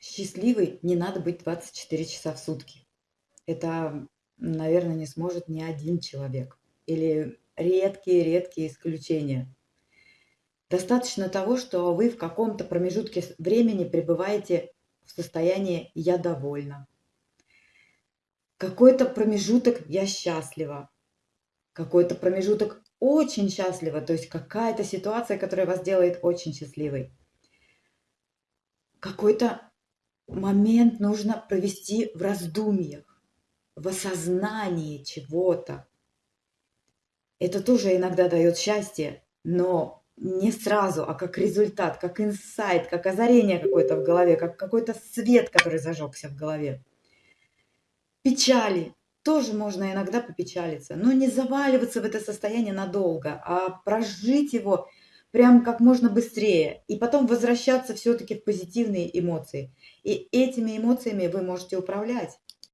счастливой не надо быть 24 часа в сутки. Это, наверное, не сможет ни один человек или редкие-редкие исключения. Достаточно того, что вы в каком-то промежутке времени пребываете в состоянии «я довольна». Какой-то промежуток «я счастлива». Какой-то промежуток очень счастлива, то есть какая-то ситуация, которая вас делает очень счастливой. Какой-то момент нужно провести в раздумьях, в осознании чего-то. Это тоже иногда дает счастье, но не сразу, а как результат, как инсайт, как озарение какое-то в голове, как какой-то свет, который зажегся в голове. Печали. Тоже можно иногда попечалиться, но не заваливаться в это состояние надолго, а прожить его прям как можно быстрее и потом возвращаться все-таки в позитивные эмоции. И этими эмоциями вы можете управлять.